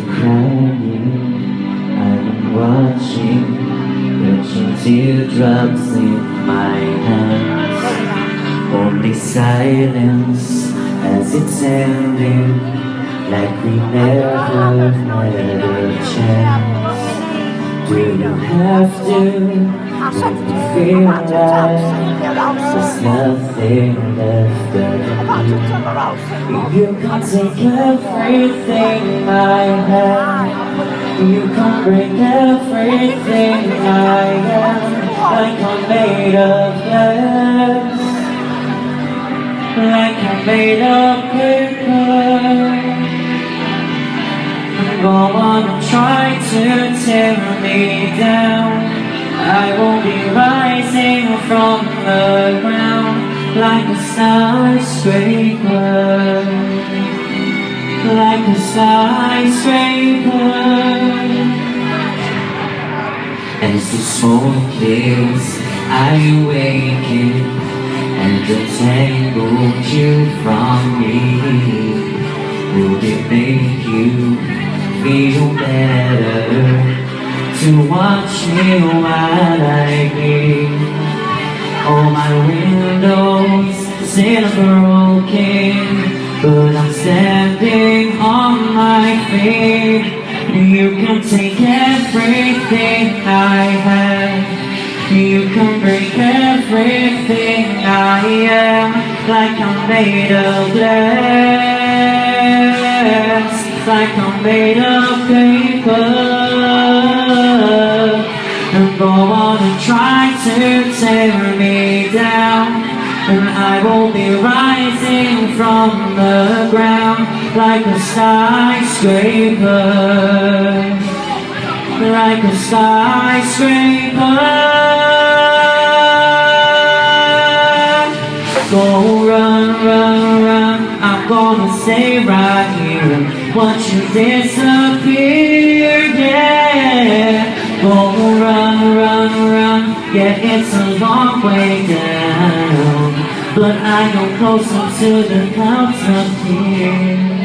crying I'm watching Catching teardrops in my hands Only silence as it's ending Like we never had a chance do you have to like There's nothing left of me You can't take everything I have. You can't break everything I am Like I'm made of glass. Like I'm made of paper Go on and try to tear me down I will be rising from the ground Like a skyscraper. Like a skyscraper. As the smoke clears I awaken And the untangle you from me Will it make you feel better to watch me while I bleed. All my windows still broken, but I'm standing on my feet. You can take everything I have. You can break everything I am, like I'm made of glass, like I'm made of paper. And go on and try to tear me down. And I will be rising from the ground like a skyscraper. Like a skyscraper. Go run, run, run. I'm gonna stay right here Watch you disappear, yeah. Go run, run, run. Yeah, it's a long way down. But I go closer to the clouds up here.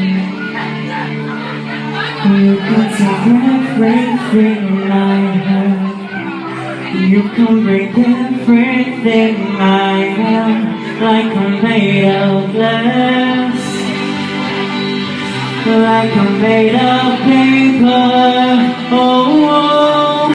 You can take everything I have. You can break everything I am Like I'm made of glass Like I'm made of paper